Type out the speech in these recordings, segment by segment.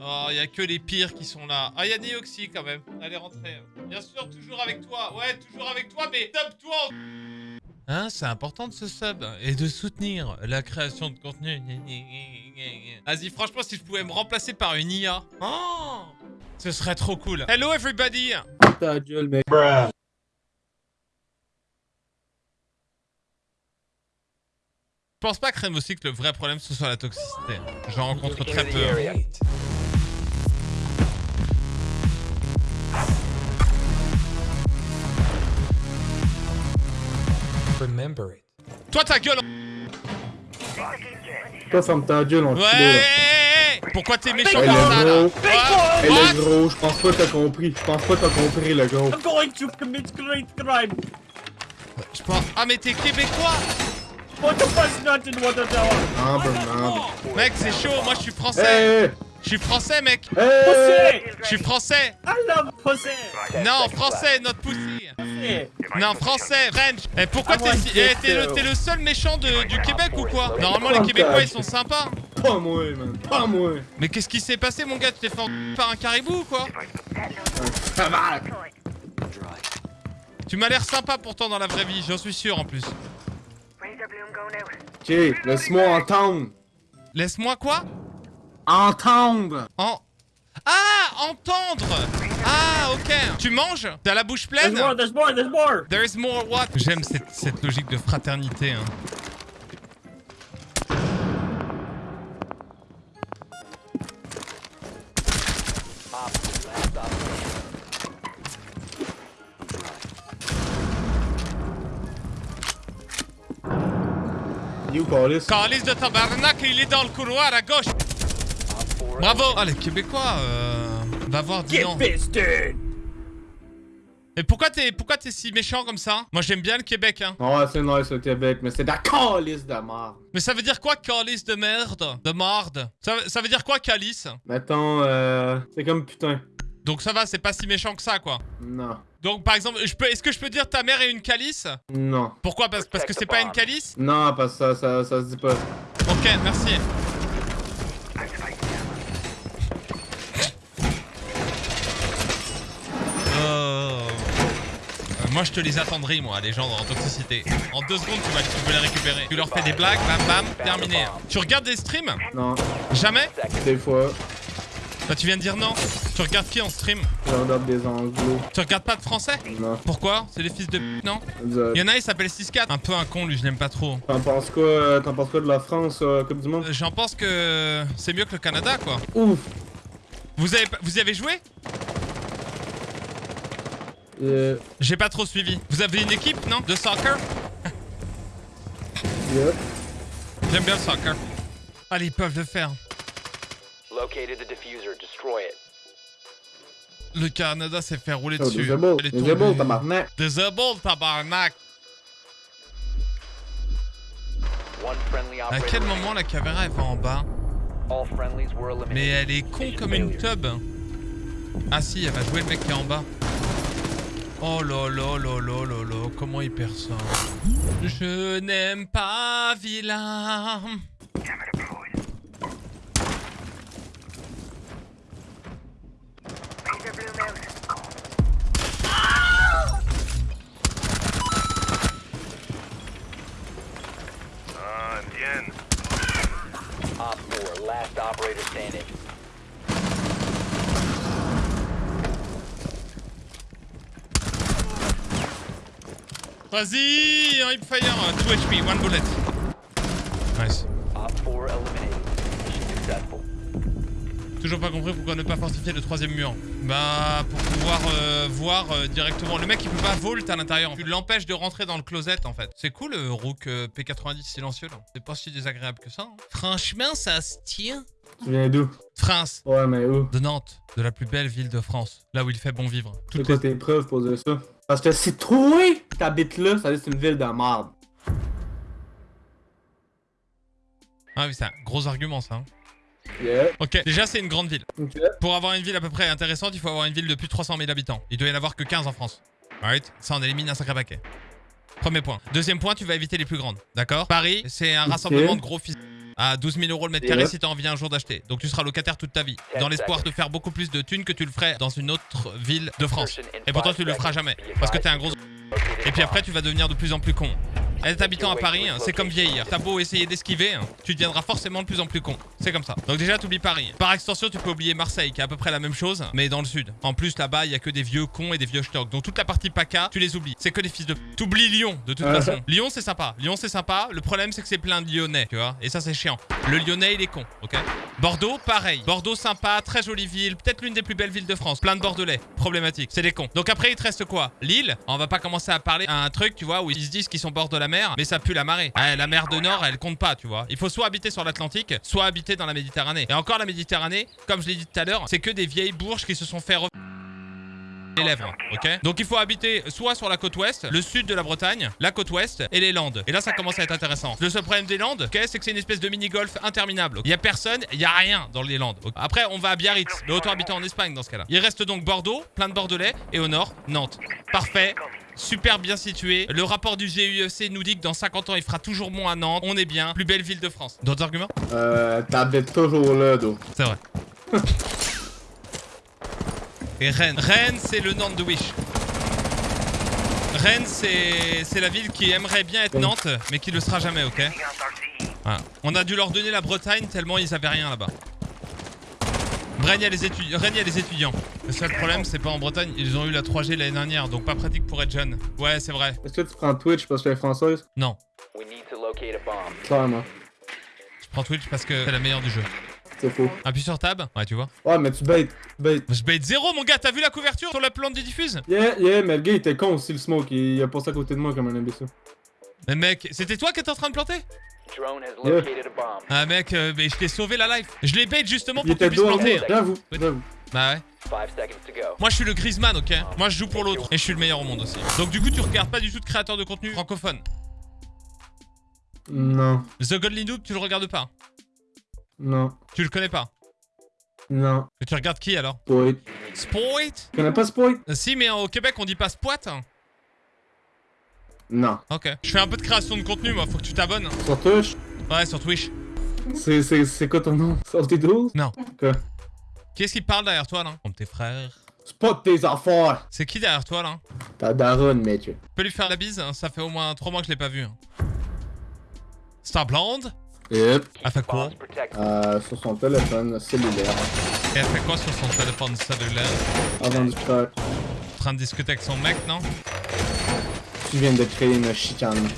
Oh, il y a que les pires qui sont là. Ah, il y a Neoxy quand même. Allez, rentrez. Bien sûr, toujours avec toi. Ouais, toujours avec toi, mais top-toi Hein, c'est important de se sub et de soutenir la création de contenu. Vas-y, franchement, si je pouvais me remplacer par une IA, oh, ce serait trop cool. Hello everybody Ta gueule, mec. Je pense pas, Crème aussi, que le vrai problème ce soit la toxicité. J'en rencontre très peu. Remember it. Toi, ta gueule Toi, ferme ta gueule, on Ouais Pourquoi t'es méchant comme est ça, là. What est What? gros, je pense pas que t'as compris. Je pense pas que t'as compris, le gros. I'm going to commit great crime. Je pense... Ah, mais t'es québécois Put the president in water tower. Ah, ben. Mec, c'est chaud, moi je suis français Hey! Je suis français, mec Hey! Pussy. Je suis français I love pussy. Non, français, notre pussy Pussy. Non, français, French Eh, pourquoi I t'es si... eh, le, t'es le seul méchant de- du Québec ou quoi? Normalement, les Québécois, ils sont sympas Pas moi, man. Pas moi. Mais qu'est-ce qui s'est passé, mon gars? Tu t'es fait en... par un caribou ou quoi? Tu m'as l'air sympa pourtant dans la vraie vie, j'en suis sûr en plus. Ok, laisse-moi entendre. Laisse-moi quoi? Entendre! En... Ah Entendre Ah, ok Tu manges? T'as la bouche There's pleine more, there's more, there's more. There is more what? J'aime cette, cette logique de fraternité. Hein. You call this? Calice de tabarnak, il est dans le couloir à gauche Bravo Ah, les Québécois, euh... Va voir, dis Get non. fisted. Mais pourquoi t'es pourquoi t'es si méchant comme ça? Moi j'aime bien le Québec, hein. Ouais, c'est nice au Québec, mais c'est de la calice de merde. Mais ça veut dire quoi, calice de merde? De marde? Ça, veut- ça veut dire quoi, calice? Mettons, euh. C'est comme putain. Donc ça va, c'est pas si méchant que ça, quoi. Non. Donc par exemple, je peux, est-ce que je peux dire ta mère est une calice? Non. Pourquoi? Parce, parce que c'est pas une calice? Non, parce que ça, ça, ça se dit pas. Ok, merci. Moi je te les attendrai moi les gens en toxicité. En deux secondes tu vas tu peux les récupérer. Tu leur fais des blagues, bam bam, terminé. Tu regardes des streams Non. Jamais Des fois, Bah tu viens de dire non. Tu regardes qui en stream je regarde des anglos. Tu regardes pas de français Non. Pourquoi C'est des fils de p- non Vous, Il y en a il s'appelle 6-4. Un peu un con lui je l'aime pas trop. T'en penses quoi, euh, t'en penses quoi de la France, euh, Coupe du Monde? Euh, J'en pense que c'est mieux que le Canada quoi. Ouf! Vous avez, vous y avez joué Euh, J'ai pas trop suivi. Vous avez une équipe, non? De soccer? J'aime bien le soccer. Allez, ils peuvent le faire. Located the diffuser. Destroy it. Le Canada s'est fait rouler Oh, dessus. disable, tombée. tabarnak. Disable, tabarnak. À quel moment la caméra elle va en bas? Mais elle est con comme une tub. Ah si, elle va jouer le mec qui est en bas. Oh là là là là là là, comment il perd ça Je n'aime pas vilain. Op 4, last operator standing. Vas-y, un hipfire, 2 HP, 1 bullet. Nice. Op 4 eliminated. Mission successful. Toujours pas compris pourquoi ne pas fortifier le troisième mur. Bah, pour pouvoir euh, voir euh, directement. Le mec, il peut pas vault à l'intérieur. Tu l'empêches de rentrer dans le closet, en fait. C'est cool, le Rook euh, P90 silencieux, là. C'est pas si désagréable que ça. hein. Franchement, ça se tient. Tu viens d'où? France. Ouais, mais où? De Nantes. De la plus belle ville de France. Là où il fait bon vivre. C'est Toutes quoi tes preuves pour dire ça? Parce que si toi t'habites là, ça veut dire que c'est une ville de merde. Ah oui, c'est un gros argument, ça. hein. Yeah. Ok, déjà, c'est une grande ville. Ok. Pour avoir une ville à peu près intéressante, il faut avoir une ville de plus de 300 000 habitants. Il doit y en avoir que 15 en France. Alright? Ça en élimine un sacré paquet. Premier point. Deuxième point, tu vas éviter les plus grandes. D'accord? Paris, c'est un rassemblement de gros fils. À 12 000 euros le mètre carré si t'as envie un jour d'acheter. Donc tu seras locataire toute ta vie, dans l'espoir de faire beaucoup plus de thunes que tu le ferais dans une autre ville de France. Et pourtant tu le feras jamais, parce que t'es un gros... Et puis après tu vas devenir de plus en plus con. Être habitant à Paris, hein, c'est comme vieillir. T'as beau essayer d'esquiver, hein, tu deviendras forcément de plus en plus con. C'est comme ça. Donc déjà, t'oublies Paris. Par extension, tu peux oublier Marseille, qui est à peu près la même chose, mais dans le sud. En plus, là-bas, il y a que des vieux cons et des vieux stocks. Donc toute la partie PACA, tu les oublies. C'est que des fils de... T'oublies Lyon, de toute Ouais. façon. Lyon, c'est sympa. Lyon, c'est sympa. Le problème, c'est que c'est plein de Lyonnais, tu vois. Et ça, c'est chiant. Le Lyonnais, il est con, ok? Bordeaux, pareil. Bordeaux, sympa, très jolie ville. Peut-être l'une des plus belles villes de France. Plein de Bordelais. Problématique. C'est des cons. Donc après, il te reste quoi? Lille? On va pas commencer à parler à un truc, tu vois, où ils se disent qu'ils sont bord de la mer, mais ça pue la marée. Ah, la mer de Nord, elle compte pas, tu vois. Il faut soit habiter sur l'Atlantique, soit habiter dans la Méditerranée. Et encore, la Méditerranée, comme je l'ai dit tout à l'heure, c'est que des vieilles bourges qui se sont fait les lèvres, ok Donc il faut habiter soit sur la côte ouest, le sud de la Bretagne, la côte ouest et les Landes. Et là ça commence à être intéressant. Le seul problème des Landes, ok, c'est que c'est une espèce de mini-golf interminable. Il y a personne, il y a rien dans les Landes. Après on va à Biarritz, autant habiter en Espagne dans ce cas-là. Il reste donc Bordeaux, plein de Bordelais, et au nord, Nantes. Parfait. Super bien situé. Le rapport du GUEC nous dit que dans 50 ans, il fera toujours bon à Nantes. On est bien. Plus belle ville de France. D'autres arguments? Euh, t'habites toujours là, d'eau. C'est vrai. Et Rennes. Rennes, c'est le Nantes de Wish. Rennes, c'est c'est la ville qui aimerait bien être Nantes, mais qui le sera jamais, ok? Voilà. On a dû leur donner la Bretagne tellement ils avaient rien là-bas. A les étudi- les étudiants. Le seul problème, c'est pas en Bretagne. Ils ont eu la 3G l'année dernière, donc pas pratique pour être jeune. Ouais, c'est vrai. Est-ce que tu prends Twitch parce que tu es française? Non. We need to locate a bomb. Clairement. Je prends Twitch parce que c'est la meilleure du jeu. C'est faux. Appuie sur tab. Ouais, tu vois. Ouais, mais tu baites. Tu baites. Je bait zéro, mon gars. T'as vu la couverture sur la plante du diffuse? Yeah, yeah, mais le gars il était con aussi, le smoke. Il, il a passé à côté de moi comme un imbécile. Mais mec, c'était toi qui étais en train de planter? Ah mec, euh, mais je t'ai sauvé la life. Je l'ai bait justement pour que tu puisses planter. J'avoue, j'avoue. Bah ouais. Moi je suis le Griezmann, ok? Moi je joue pour l'autre. Et je suis le meilleur au monde aussi. Donc du coup tu regardes pas du tout de créateur de contenu francophone? Non, The Godly Noob, tu le regardes pas? non, Tu le connais pas? non. Mais tu regardes qui alors? Spoit. Spoit? Tu connais pas Spoit? Euh, Si mais au Québec on dit pas Spoit. Non. Ok. Je fais un peu de création de contenu moi, faut que tu t'abonnes. Sur Twitch? Ouais sur Twitch. C'est, c'est, c'est quoi ton nom? 12? Non. Quoi? Qui est-ce qui parle derrière toi là? Comme tes frères. Spot tes affaires! C'est qui derrière toi là? Ta daronne, mec. Tu peux lui faire la bise hein, Ça fait au moins 3 mois que je l'ai pas vu. hein. Star Blonde? Yep. Elle fait quoi? Euh, sur son téléphone cellulaire. Et elle fait quoi sur son téléphone cellulaire? Avant de faire. En train de discuter avec son mec, non? Tu viens de créer une chicane.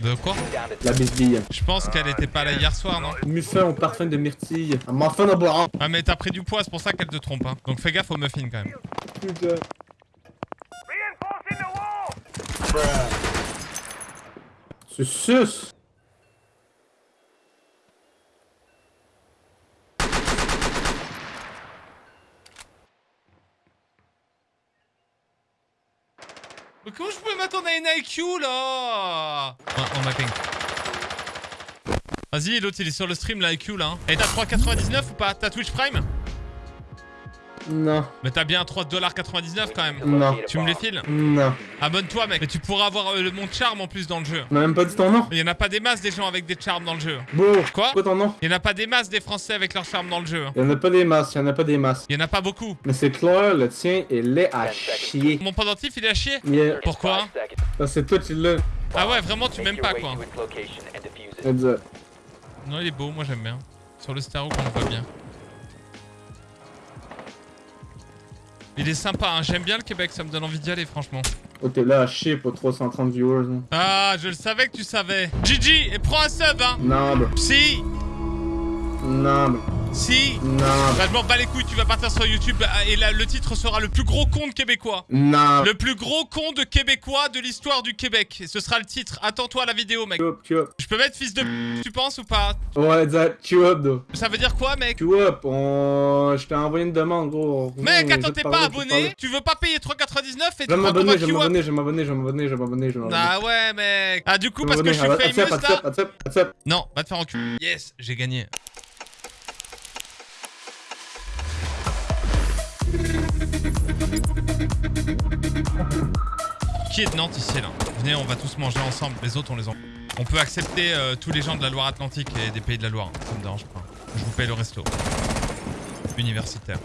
De quoi La bisbille. Je pense qu'elle était pas là hier soir, non Muffin au parfum de myrtille. Un muffin de bois. Ah mais t'as pris du poids, c'est pour ça qu'elle te trompe. Hein. Donc fais gaffe aux muffins quand même. Putain. C'est sus. Mais comment je peux m'attendre à une IQ là En, en mapping. Vas-y, l'autre il est sur le stream la IQ là. hein. Et t'as 3,99 ou pas? T'as Twitch Prime? Non. Mais t'as bien 3,99$ quand même. Non. Tu me les files Non. Abonne-toi mec. Mais tu pourras avoir euh, le mon charme en plus dans le jeu. On m'a même pas dit ton nom. Mais y en a pas des masses des gens avec des charmes dans le jeu. Beau. Quoi Quoi ton nom? Y en a pas des masses des Français avec leur charme dans le jeu. Y'en a pas des masses, y'en a pas des masses. Y en a pas beaucoup. Mais c'est clair, le tien est laid à chier. Mon pendentif il est à chier. Yeah. Pourquoi. Parce que toi tu l'as. Ah ouais, vraiment tu m'aimes pas quoi. Non, il est beau, moi j'aime bien. Sur le stéréo qu'on le voit bien. Il est sympa, hein. j'aime bien le Québec, ça me donne envie d'y aller franchement. Oh, t'es là à chier pour 330 viewers. hein. Ah, je le savais que tu savais. Gigi, et prends un sub, hein. Non, bro. Si, Non. Si. Non, Bah, je m'en bats les couilles, tu vas partir sur YouTube ah, et là, le titre sera le plus gros con de québécois. Non. Le plus gros con de québécois de l'histoire du Québec. Et ce sera le titre. Attends-toi à la vidéo, mec. Up, up. Je peux mettre fils de p- tu penses ou pas? Ouais, exact. Queue up, though. Ça veut dire quoi, mec? Queue up. On... Je t'ai envoyé une demande, gros. Mec, Viens, attends, t'es te pas abonné? Tu veux pas payer 3,99 et tu m'abonner, je vais m'abonner, je vais m'abonner, je vais m'abonner, je vais m'abonner, je vais m'abonner. Ah ouais, mec. Ah, du coup, parce que je suis famous là? Non, va te faire enculer. Yes, j'ai gagné. Qui est de Nantes ici là Venez, on va tous manger ensemble. Les autres, on les en. On peut accepter euh, tous les gens de la Loire-Atlantique et des pays de la Loire. Ça me dérange pas. Je vous paye le resto. Universitaire.